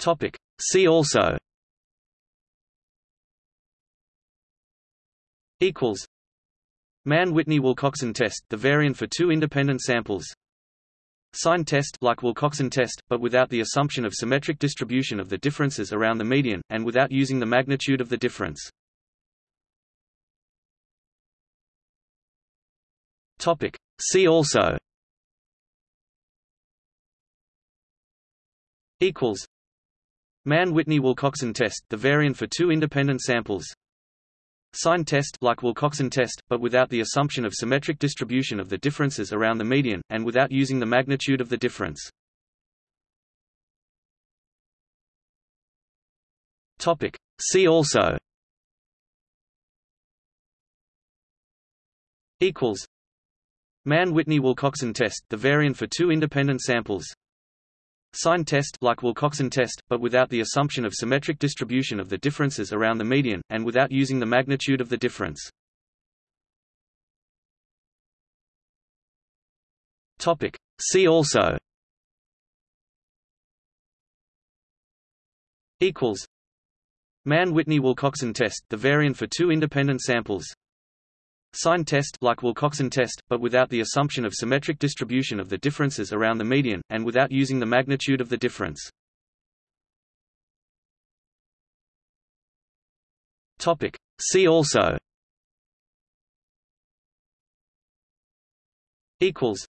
Topic. See also equals Mann-Whitney-Wilcoxon test, the variant for two independent samples Sign test like Wilcoxon test, but without the assumption of symmetric distribution of the differences around the median, and without using the magnitude of the difference. Topic. See also equals Mann-Whitney-Wilcoxon test, the variant for two independent samples Sign test like Wilcoxon test, but without the assumption of symmetric distribution of the differences around the median, and without using the magnitude of the difference. Topic. See also equals Mann-Whitney-Wilcoxon test, the variant for two independent samples Sign test like Wilcoxon test, but without the assumption of symmetric distribution of the differences around the median, and without using the magnitude of the difference. Topic. See also equals Mann-Whitney-Wilcoxon test, the variant for two independent samples Sign test like Wilcoxon test, but without the assumption of symmetric distribution of the differences around the median, and without using the magnitude of the difference. Topic. See also equals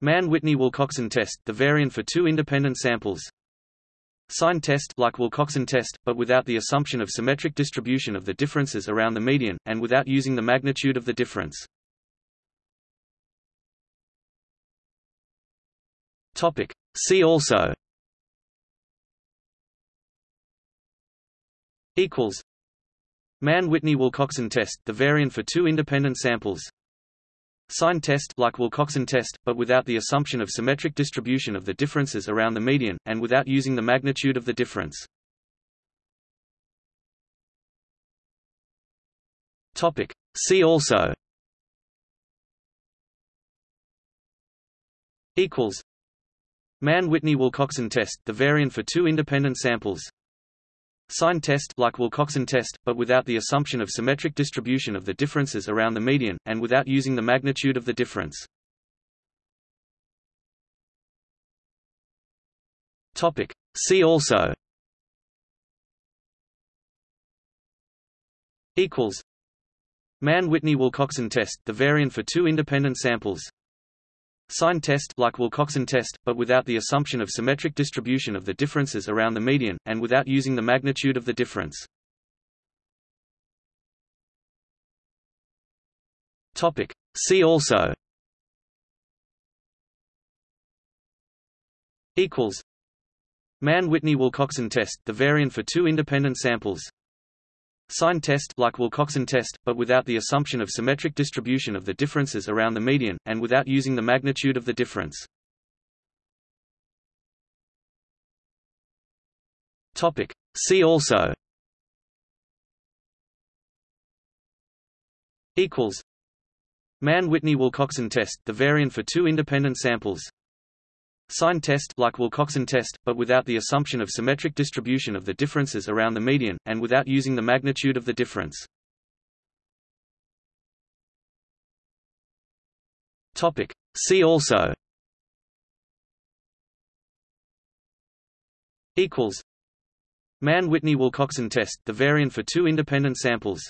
Mann-Whitney-Wilcoxon test, the variant for two independent samples Sign test like Wilcoxon test, but without the assumption of symmetric distribution of the differences around the median, and without using the magnitude of the difference. Topic. See also equals Mann-Whitney-Wilcoxon test, the variant for two independent samples Sign test like Wilcoxon test, but without the assumption of symmetric distribution of the differences around the median, and without using the magnitude of the difference. Topic. See also equals Mann-Whitney-Wilcoxon test, the variant for two independent samples Sign test like Wilcoxon test, but without the assumption of symmetric distribution of the differences around the median, and without using the magnitude of the difference. Topic. See also equals Mann-Whitney-Wilcoxon test, the variant for two independent samples Sign test like Wilcoxon test, but without the assumption of symmetric distribution of the differences around the median, and without using the magnitude of the difference. Topic. See also equals Mann-Whitney-Wilcoxon test, the variant for two independent samples Sign test like Wilcoxon test, but without the assumption of symmetric distribution of the differences around the median, and without using the magnitude of the difference. Topic. See also equals Mann-Whitney-Wilcoxon test, the variant for two independent samples Sign test like Wilcoxon test, but without the assumption of symmetric distribution of the differences around the median, and without using the magnitude of the difference. Topic. See also equals Mann-Whitney-Wilcoxon test, the variant for two independent samples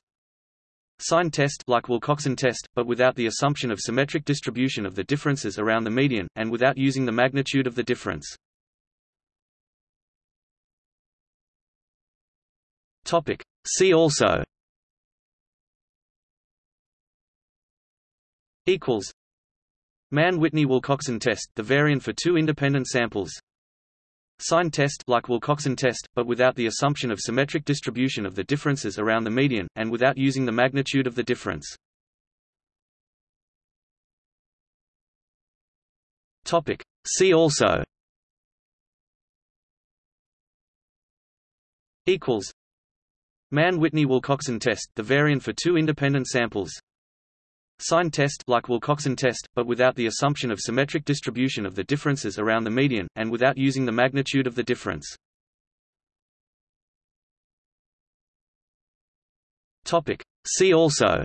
Sign test like Wilcoxon test, but without the assumption of symmetric distribution of the differences around the median, and without using the magnitude of the difference. Topic. See also equals Mann-Whitney-Wilcoxon test, the variant for two independent samples Sign test like Wilcoxon test, but without the assumption of symmetric distribution of the differences around the median, and without using the magnitude of the difference. Topic. See also equals Mann-Whitney-Wilcoxon test, the variant for two independent samples sign test like Wilcoxon test, but without the assumption of symmetric distribution of the differences around the median, and without using the magnitude of the difference. Topic. See also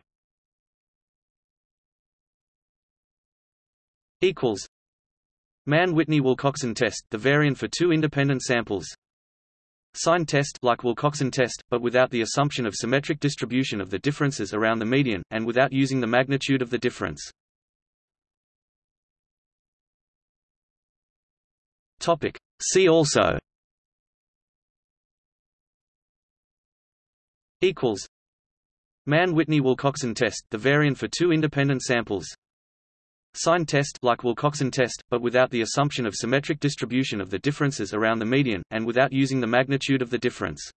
equals Mann-Whitney-Wilcoxon test, the variant for two independent samples Sign test like Wilcoxon test, but without the assumption of symmetric distribution of the differences around the median, and without using the magnitude of the difference. Topic. See also equals Mann-Whitney-Wilcoxon test, the variant for two independent samples Sign test like Wilcoxon test, but without the assumption of symmetric distribution of the differences around the median, and without using the magnitude of the difference.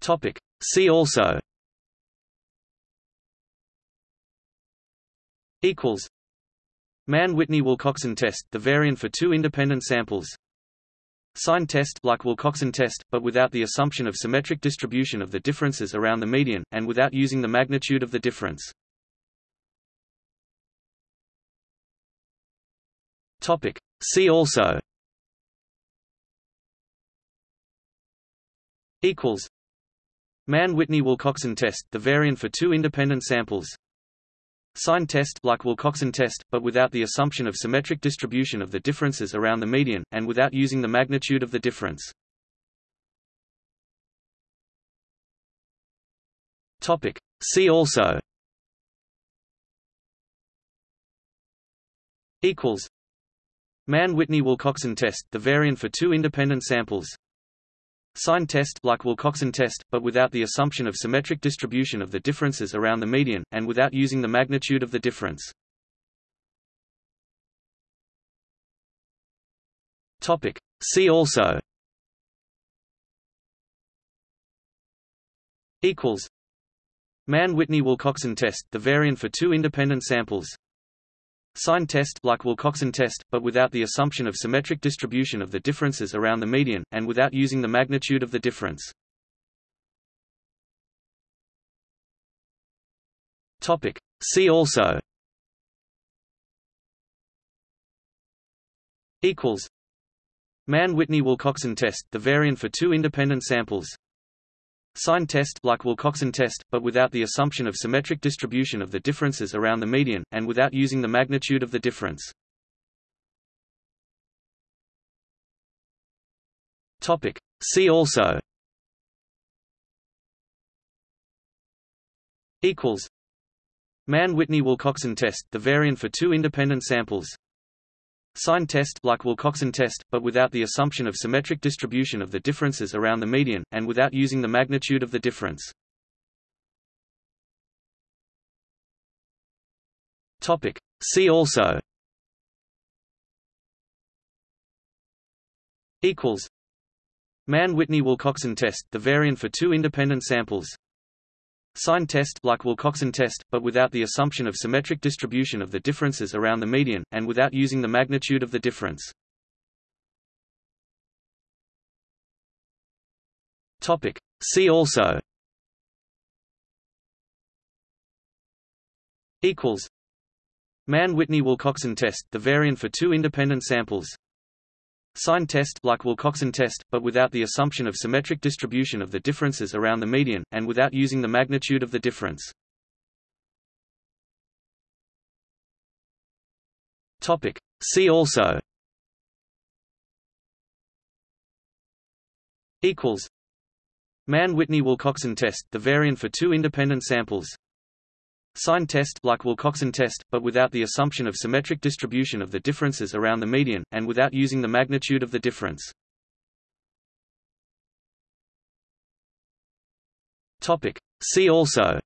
Topic. See also equals Mann-Whitney-Wilcoxon test, the variant for two independent samples Sign test like Wilcoxon test, but without the assumption of symmetric distribution of the differences around the median, and without using the magnitude of the difference. Topic. See also equals Mann-Whitney-Wilcoxon test, the variant for two independent samples Sign test like Wilcoxon test, but without the assumption of symmetric distribution of the differences around the median, and without using the magnitude of the difference. Topic. See also equals Mann-Whitney-Wilcoxon test, the variant for two independent samples Sign test like Wilcoxon test, but without the assumption of symmetric distribution of the differences around the median, and without using the magnitude of the difference. Topic. See also equals Mann-Whitney-Wilcoxon test, the variant for two independent samples Sign test like Wilcoxon test, but without the assumption of symmetric distribution of the differences around the median, and without using the magnitude of the difference. Topic. See also equals Mann-Whitney-Wilcoxon test, the variant for two independent samples Sign test like Wilcoxon test, but without the assumption of symmetric distribution of the differences around the median, and without using the magnitude of the difference. Topic. See also equals Mann-Whitney-Wilcoxon test, the variant for two independent samples Sign test like Wilcoxon test, but without the assumption of symmetric distribution of the differences around the median, and without using the magnitude of the difference. Topic. See also equals Mann-Whitney-Wilcoxon test, the variant for two independent samples Sign test like Wilcoxon test, but without the assumption of symmetric distribution of the differences around the median, and without using the magnitude of the difference. Topic. See also equals Mann-Whitney-Wilcoxon test, the variant for two independent samples Sign test like Wilcoxon test, but without the assumption of symmetric distribution of the differences around the median, and without using the magnitude of the difference. Topic. See also equals Mann-Whitney-Wilcoxon test, the variant for two independent samples Sign test like Wilcoxon test, but without the assumption of symmetric distribution of the differences around the median, and without using the magnitude of the difference. Topic. See also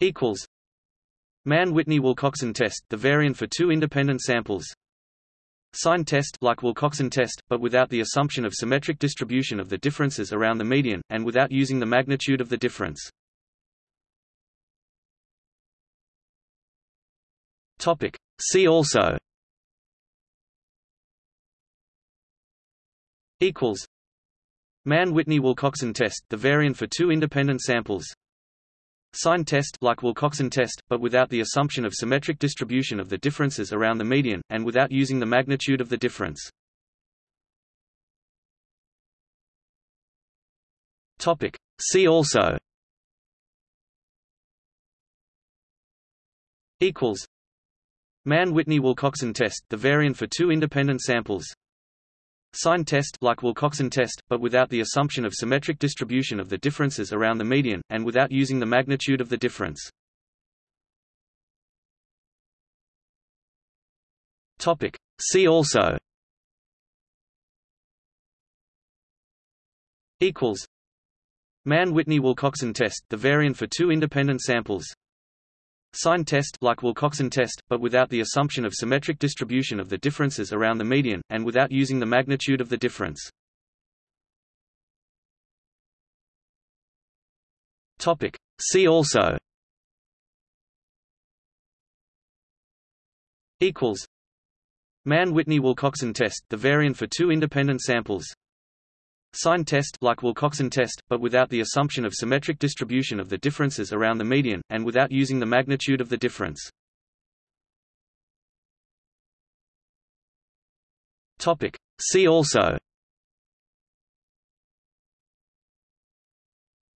equals Mann-Whitney-Wilcoxon test, the variant for two independent samples Sign test like Wilcoxon test, but without the assumption of symmetric distribution of the differences around the median, and without using the magnitude of the difference. Topic. See also equals Mann-Whitney-Wilcoxon test, the variant for two independent samples sign test like Wilcoxon test, but without the assumption of symmetric distribution of the differences around the median, and without using the magnitude of the difference. Topic. See also equals Mann-Whitney-Wilcoxon test, the variant for two independent samples Sign test like Wilcoxon test, but without the assumption of symmetric distribution of the differences around the median, and without using the magnitude of the difference. Topic. See also Equals Mann-Whitney-Wilcoxon test, the variant for two independent samples Sign test like Wilcoxon test, but without the assumption of symmetric distribution of the differences around the median, and without using the magnitude of the difference. Topic. See also Equals Mann-Whitney-Wilcoxon test, the variant for two independent samples Sign test like Wilcoxon test, but without the assumption of symmetric distribution of the differences around the median, and without using the magnitude of the difference. Topic. See also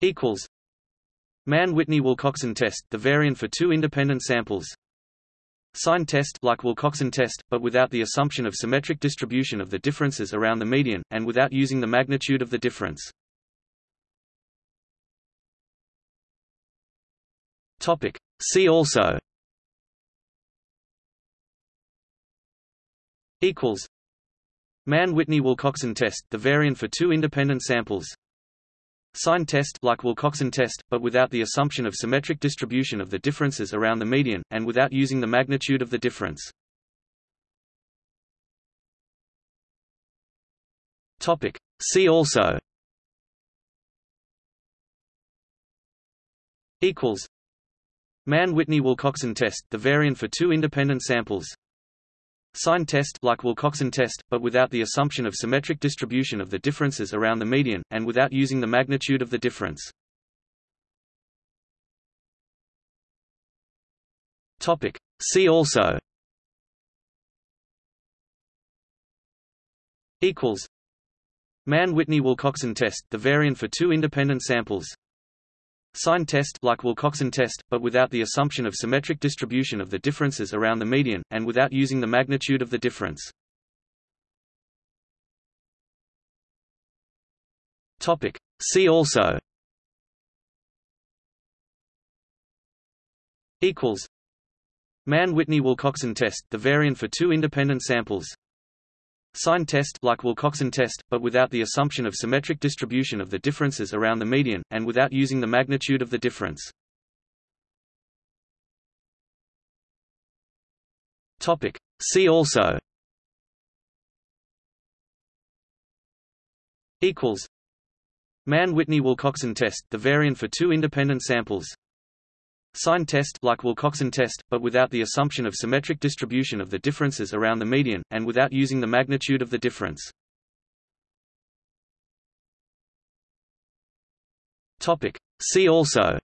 Equals Mann-Whitney-Wilcoxon test, the variant for two independent samples Sign test like Wilcoxon test, but without the assumption of symmetric distribution of the differences around the median, and without using the magnitude of the difference. Topic. See also Equals Mann-Whitney-Wilcoxon test, the variant for two independent samples Sign test like Wilcoxon test, but without the assumption of symmetric distribution of the differences around the median, and without using the magnitude of the difference. Topic. See also Equals Mann-Whitney-Wilcoxon test, the variant for two independent samples Sign test like Wilcoxon test, but without the assumption of symmetric distribution of the differences around the median, and without using the magnitude of the difference. Topic. See also Equals Mann-Whitney-Wilcoxon test, the variant for two independent samples Sign test like Wilcoxon test, but without the assumption of symmetric distribution of the differences around the median, and without using the magnitude of the difference. Topic. See also Equals Mann-Whitney-Wilcoxon test, the variant for two independent samples Sign test like Wilcoxon test, but without the assumption of symmetric distribution of the differences around the median, and without using the magnitude of the difference. Topic. See also Equals Mann-Whitney-Wilcoxon test, the variant for two independent samples Sign test like Wilcoxon test, but without the assumption of symmetric distribution of the differences around the median, and without using the magnitude of the difference. Topic. See also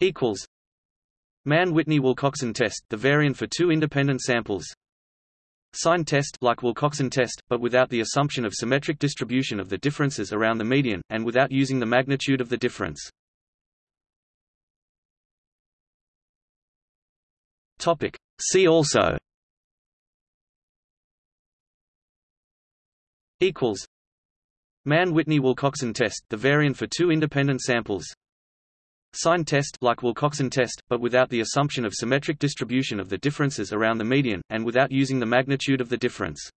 Equals Mann-Whitney-Wilcoxon test, the variant for two independent samples Sign test like Wilcoxon test, but without the assumption of symmetric distribution of the differences around the median, and without using the magnitude of the difference. Topic. See also Equals Mann-Whitney-Wilcoxon test, the variant for two independent samples Sign test like Wilcoxon test, but without the assumption of symmetric distribution of the differences around the median, and without using the magnitude of the difference.